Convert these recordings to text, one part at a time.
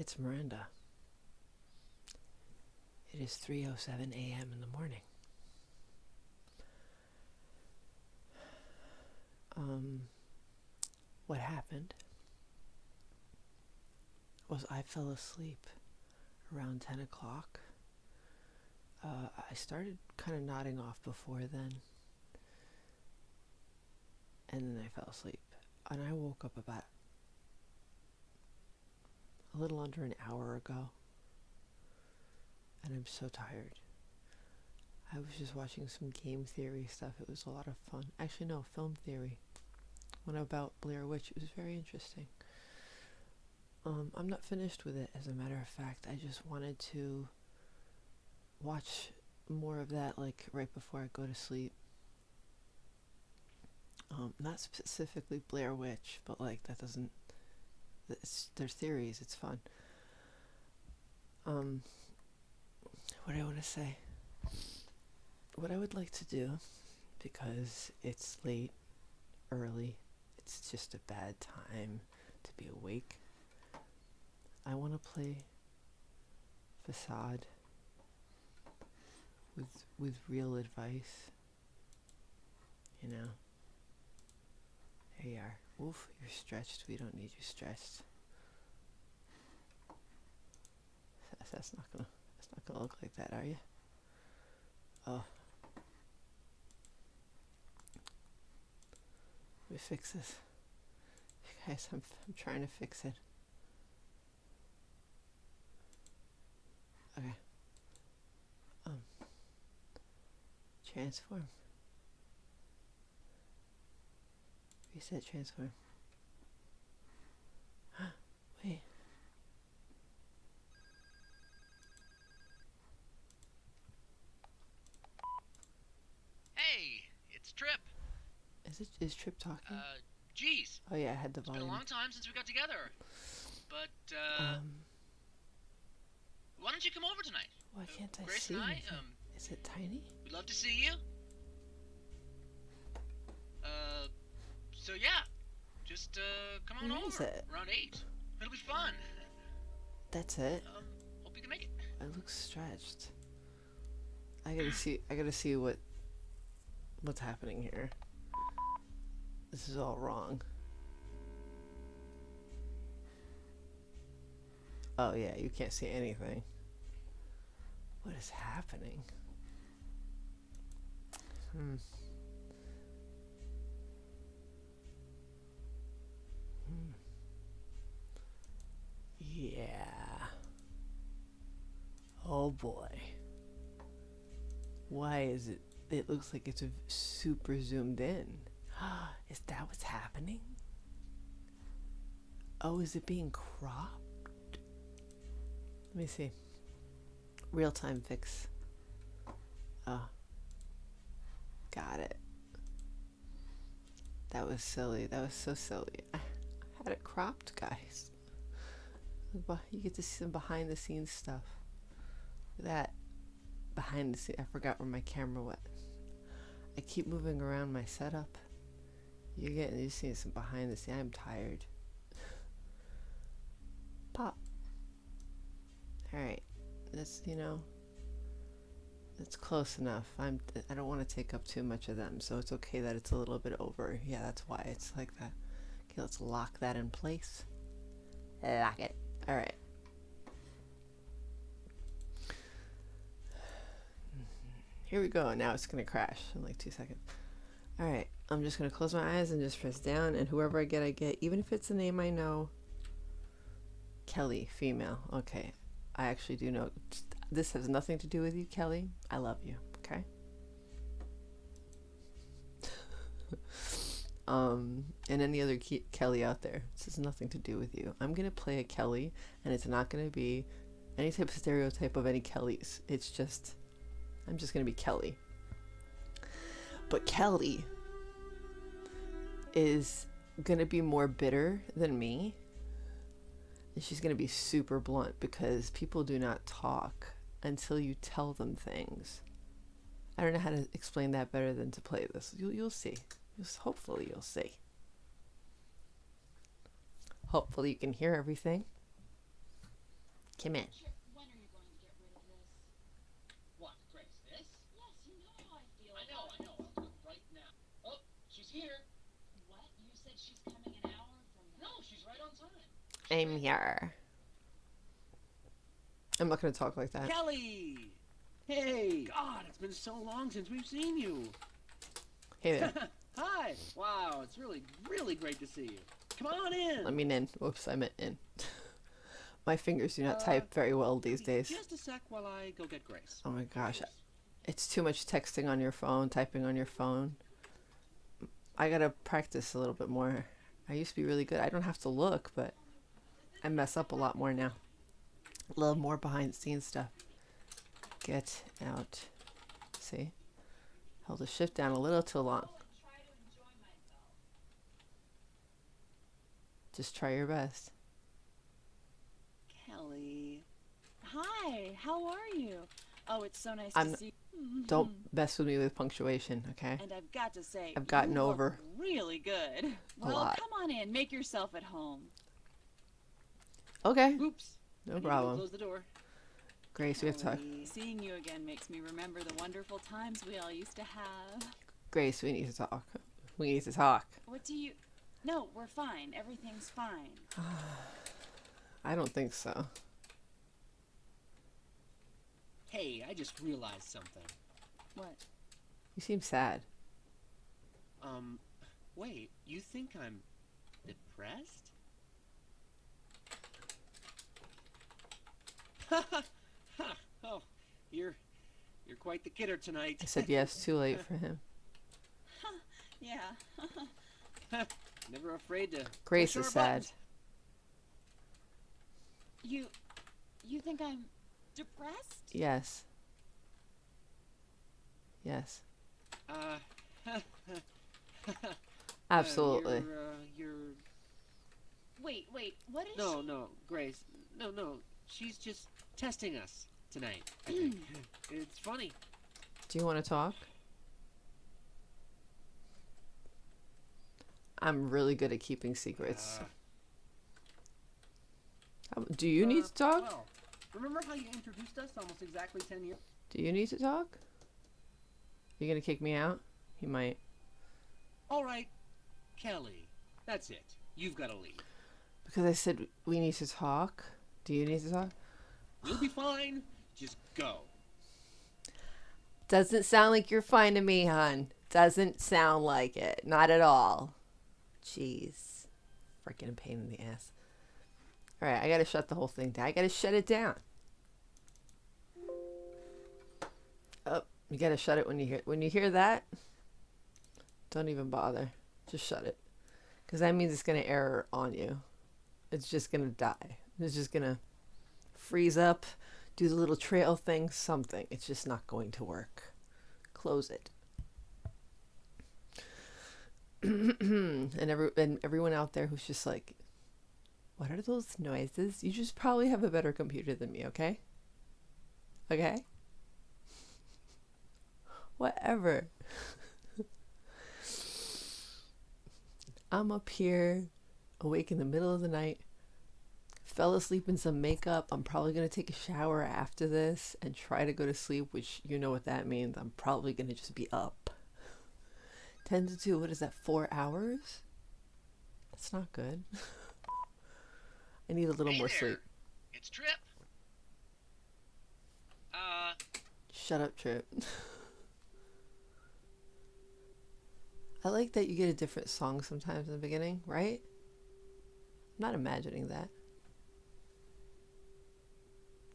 It's Miranda. It is 3:07 a.m. in the morning. Um, what happened was I fell asleep around 10 o'clock. Uh, I started kind of nodding off before then, and then I fell asleep. And I woke up about a little under an hour ago, and I'm so tired. I was just watching some game theory stuff. It was a lot of fun. Actually, no, film theory. One about Blair Witch. It was very interesting. Um, I'm not finished with it, as a matter of fact. I just wanted to watch more of that, like right before I go to sleep. Um, not specifically Blair Witch, but like that doesn't. It's, there's theories. It's fun. Um, what do I want to say? What I would like to do, because it's late, early, it's just a bad time to be awake. I want to play facade with with real advice. You know. Here you are. Oof, you're stretched. We don't need you stretched. That's, that's not gonna that's not gonna look like that, are you? Oh. Me fix this. Guys, I'm, I'm trying to fix it. Okay. Um. Transform. Reset transform. Wait. Hey, it's Trip. Is it is Trip talking? Uh, geez, oh yeah, I had the it's been a long time since we got together. But uh, Um, why don't you come over tonight? why Uh, can't I Grace see and I, um, Is it tiny? we'd love to see you. Uh, so yeah, just uh, come on is over it? around eight. It'll be fun. That's it. Um, hope you can make it. It looks stretched. I gotta see. I gotta see what what's happening here. This is all wrong. Oh yeah, you can't see anything. What is happening? Hmm. Yeah. Oh boy. Why is it? It looks like it's a super zoomed in. is that what's happening? Oh, is it being cropped? Let me see. Real time fix. Oh. Got it. That was silly. That was so silly. I had it cropped, guys. You get to see some behind the scenes stuff. That. Behind the scenes. I forgot where my camera went. I keep moving around my setup. You're getting you're seeing some behind the scenes. I'm tired. Pop. Alright. That's you know that's close enough. I'm I don't want to take up too much of them, so it's okay that it's a little bit over. Yeah, that's why it's like that. Okay, let's lock that in place. Lock it. Alright. Here we go. Now it's going to crash in like two seconds. Alright, I'm just going to close my eyes and just press down, and whoever I get, I get. Even if it's a name I know. Kelly, female. Okay. I actually do know. This has nothing to do with you, Kelly. I love you. Okay? um, and any other Ke- Kelly out there. This has nothing to do with you. I'm gonna play a Kelly, and it's not gonna be any type of stereotype of any Kellys. It's just, I'm just gonna be Kelly. But Kelly is gonna be more bitter than me. And she's gonna be super blunt because people do not talk until you tell them things. I don't know how to explain that better than to play this. You'll, you'll see. You'll, hopefully, you'll see. Hopefully, you can hear everything. Come in. Chip, when are you going to get rid of this? What, Grace? This? Yes, you know how I feel. I know, I know. I'll do it right now. Oh, she's here. What? You said she's coming an hour from. No, she's right on time. I'm here. I'm not gonna talk like that. Kelly! Hey! God, it's been so long since we've seen you. Hey there. Hi! Wow, it's really, really great to see you. Come on in! I mean in. Whoops, I meant in. My fingers do not Uh, type very well these days. Just a sec while I go get Grace. Oh my gosh. It's too much texting on your phone, typing on your phone. I gotta practice a little bit more. I used to be really good. I don't have to look, but I mess up a lot more now. A little more behind the scenes stuff. Get out. See? Held the shift down a little too long. Try to enjoy myself. Just try your best. Kelly. Hi, how are you? Oh, it's so nice I'm- to see you. Don't mm-hmm. mess with me with punctuation, okay? And I've got to say, I've gotten over really good. Well, come on in, make yourself at home. Okay, Oops. No problem. Close the door. Grace, we have to talk. Seeing you again makes me remember the wonderful times we all used to have. Grace, we need to talk. We need to talk. What do you? No, we're fine. Everything's fine. I don't think so. Hey, I just realized something. What? You seem sad. Um, wait, you think I'm depressed? Ha ha ha! Oh, you're you're quite the kidder tonight. I said yes, too late for him. Yeah. Never afraid to. Grace push is sad. buttons. You, you think I'm depressed? Yes. Yes. Uh, Absolutely. Uh, you're, uh, you're Wait, wait. What is no, she? no, Grace. No, no. She's just testing us tonight. I think. it's funny. Do you want to talk? I'm really good at keeping secrets. Uh, Um, Do you need uh, to talk? Well, remember how you introduced us almost exactly ten years? Do you need to talk? You gonna kick me out? You might. All right, Kelly. That's it. You've got to leave. Because I said we need to talk. Do you need to talk? You'll be fine. Just go. Doesn't sound like you're fine to me, hon. Doesn't sound like it. Not at all. Jeez. Freaking pain in the ass. Alright, I gotta shut the whole thing down. I gotta shut it down. Oh, you gotta shut it when you hear when you hear that. Don't even bother. Just shut it. Cause that means it's gonna error on you. It's just gonna die. It's just gonna freeze up, do the little trail thing, something. It's just not going to work. Close it. and every and everyone out there who's just like, what are those noises? You just probably have a better computer than me, okay? Okay? Whatever. I'm up here, awake in the middle of the night, fell asleep in some makeup. I'm probably going to take a shower after this and try to go to sleep, which you know what that means. I'm probably going to just be up. 10 to 2, what is that, four hours? That's not good. I need a little Hey more there. sleep. It's Trip. Uh, Shut up, Trip. I like that you get a different song sometimes in the beginning, right? I'm not imagining that.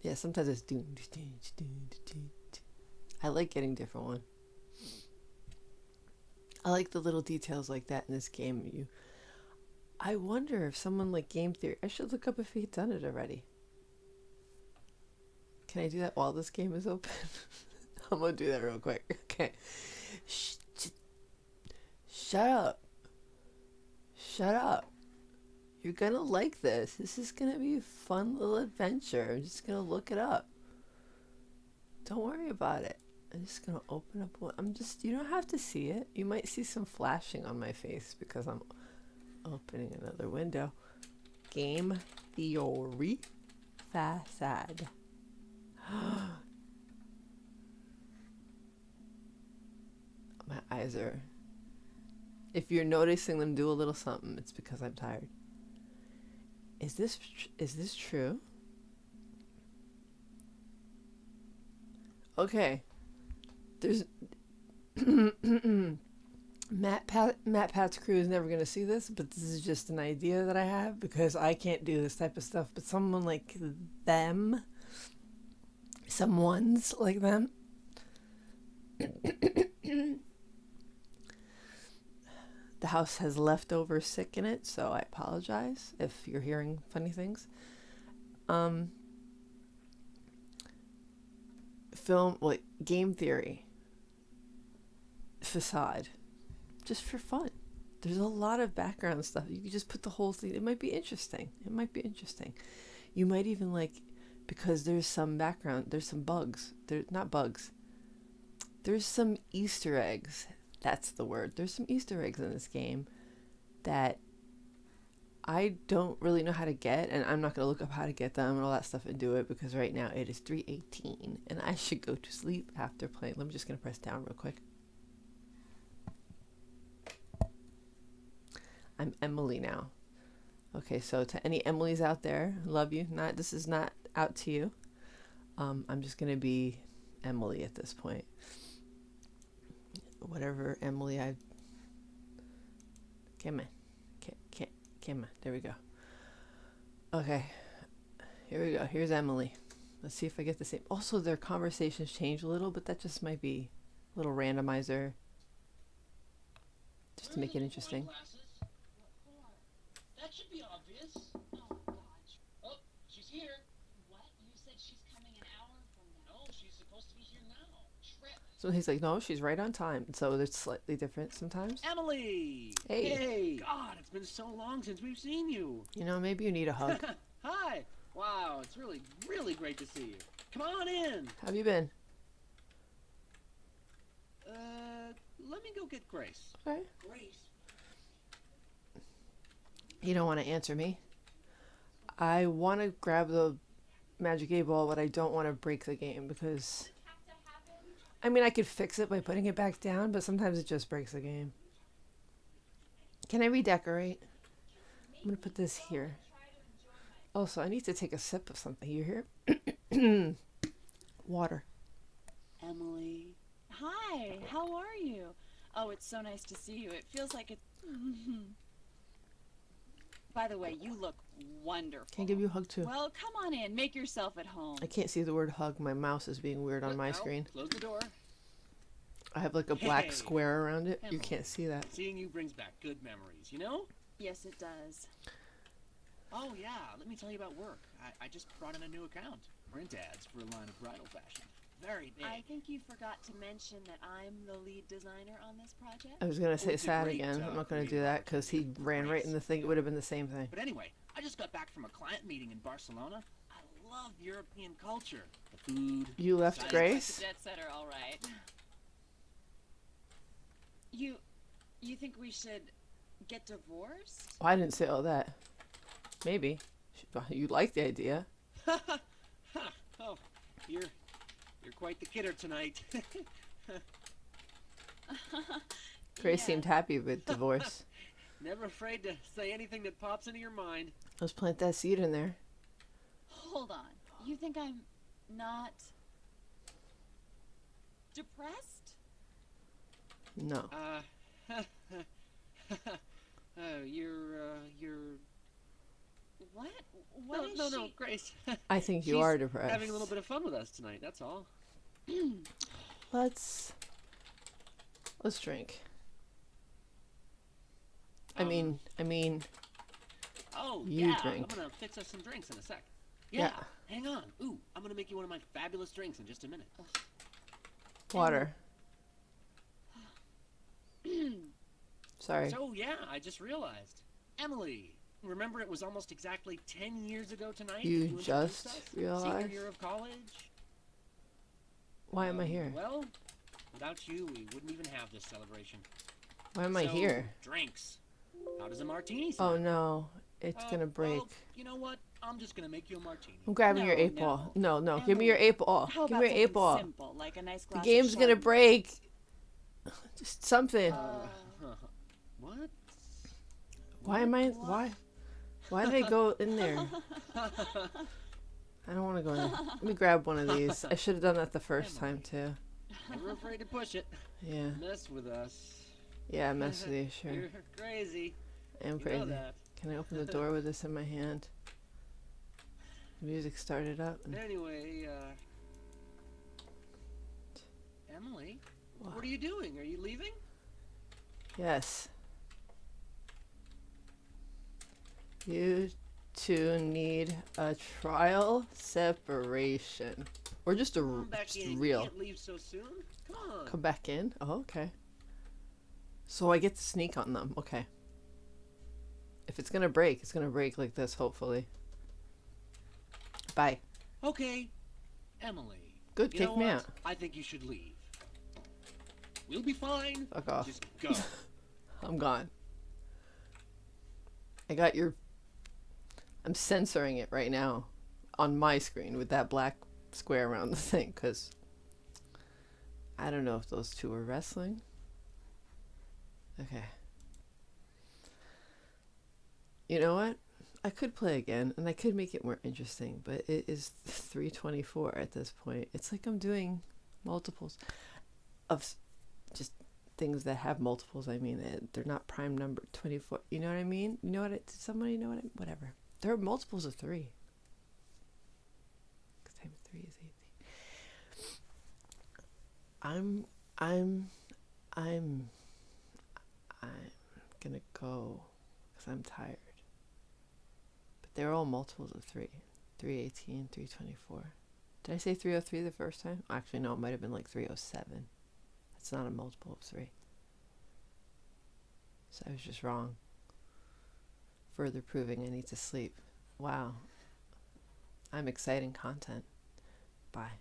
Yeah, sometimes it's doon. I like getting different one. I like the little details like that in this game. You, I wonder if someone like Game Theory. I should look up if he'd done it already. Can I do that while this game is open? I'm gonna do that real quick. Okay. Shh, shut up. Shut up. You're gonna like this. This is gonna be a fun little adventure. I'm just gonna look it up. Don't worry about it. I'm just gonna open up one. I'm just, you don't have to see it. You might see some flashing on my face because I'm opening another window. Game Theory Facade. My eyes are. If you're noticing them do a little something, it's because I'm tired. Is this is this true? Okay. There's MatPat Matt Pat's crew is never gonna see this, but this is just an idea that I have because I can't do this type of stuff. But someone like them, someone's like them. the house has leftover sick in it, so I apologize if you're hearing funny things. Um, film like game theory facade just for fun. There's a lot of background stuff. You could just put the whole thing it might be interesting. It might be interesting. You might even like because there's some background there's some bugs. There's not bugs. There's some easter eggs. That's the word. There's some easter eggs in this game that I don't really know how to get, and I'm not gonna look up how to get them and all that stuff and do it because right now it is 3:18 and I should go to sleep after playing. I'm just gonna press down real quick. I'm Emily now. Okay, so to any Emily's out there, love you. Not this is not out to you. Um, I'm just gonna be Emily at this point. Whatever Emily I. Come on. Ca- ca- There we go. Okay. Here we go. Here's Emily. Let's see if I get the same. Also, their conversations change a little, but that just might be a little randomizer. Just to make it interesting. Glasses? What for? That should be obvious. Oh, God. Oh, she's here. What? You said she's coming an hour from now. No, she's supposed to be here now. Trip. So he's like, no, she's right on time. So it's slightly different sometimes. Emily! Hey. Hey! God, it's been so long since we've seen you. You know, maybe you need a hug. Hi! Wow, it's really, really great to see you. Come on in. How have you been? Uh, let me go get Grace. Okay. Grace. You don't want to answer me. I want to grab the magic eight ball, but I don't want to break the game because. I mean, I could fix it by putting it back down, but sometimes it just breaks the game. Can I redecorate? I'm gonna put this here. Also, I need to take a sip of something. You hear? Water. Emily. Hi, how are you? Oh, it's so nice to see you. It feels like it. By the way, you look wonderful. Can I give you a hug too? Well, come on in. Make yourself at home. I can't see the word hug. My mouse is being weird on my Al, screen. Close the door. I have like a black Hey. square around it. You can't see that. Seeing you brings back good memories, you know? Yes, it does. Oh, yeah, let me tell you about work. I, I just brought in a new account. Print ads for a line of bridal fashion. Very big. I think you forgot to mention that I'm the lead designer on this project. I was gonna say it's sad again. uh, I'm not gonna do that because he ran right in the thing. It would have been the same thing. But anyway, I just got back from a client meeting in Barcelona. I love European culture. The food. You left Sounds Grace. Jet setter, all right. You, you think we should get divorced? Oh, I didn't say all that. Maybe you like the idea. oh, you're you're quite the kidder tonight. Grace Yeah. seemed happy with divorce. Never afraid to say anything that pops into your mind. Let's plant that seed in there. Hold on. You think I'm not depressed? No. Uh, oh, you're uh, you're What? What no, is no, she? no, Grace. I think you She's are depressed. Having a little bit of fun with us tonight. That's all. Let's let's drink. I Um, mean, I mean, Oh, You yeah. drink. I'm gonna fix us some drinks in a sec. Yeah. Yeah. Hang on. Ooh, I'm gonna make you one of my fabulous drinks in just a minute. water. Sorry. So yeah, I just realized. Emily, remember it was almost exactly ten years ago tonight. You just us? realized? Senior year of college. Why am I Um, here? Well, without you, we wouldn't even have this celebration. Why am I here? Drinks. How does a martini Oh no. it's Uh, gonna break. well, you know what? I'm just gonna make you a martini. I'm grabbing your No, eight ball. No, no, give me your eight ball. How give me your eight ball. simple, like a nice The game's gonna break. Just something. Uh, what? why am I? Why? Why did I go in there? I don't want to go in there. Let me grab one of these. I should have done that the first time too. Never afraid to push it. Yeah. Mess with us. Yeah, mess with you, sure. You're crazy. I'm You know crazy. that. Can I open the door with this in my hand? The music started up. Anyway, uh. Emily, What? what are you doing? Are you leaving? yes. You two need a trial separation. Or just a Come back in. Real. leave so soon. Come on. Come back in? Oh, okay. So I get to sneak on them. Okay. If it's gonna break, it's gonna break like this, hopefully. Bye. Okay, Emily. Good, You kick me out. I think you should leave. We'll be fine. Fuck off. Just go. I'm gone. I got your. I'm censoring it right now on my screen with that black square around the thing because I don't know if those two are wrestling. Okay. You know what? I could play again and I could make it more interesting, but it is 324 at this point. It's like I'm doing multiples of just things that have multiples. I mean, they're not prime number 24. You know what I mean? You know what? It, does somebody know what I Whatever. There are multiples of three. 'Cause times three is 18. I'm, I'm, I'm, I'm gonna go because I'm tired. But they're all multiples of three. 318, 324. Did I say 303 the first time? Actually, no, it might have been like 307. That's not a multiple of three. So I was just wrong. Further proving I need to sleep. Wow. I'm exciting content. Bye.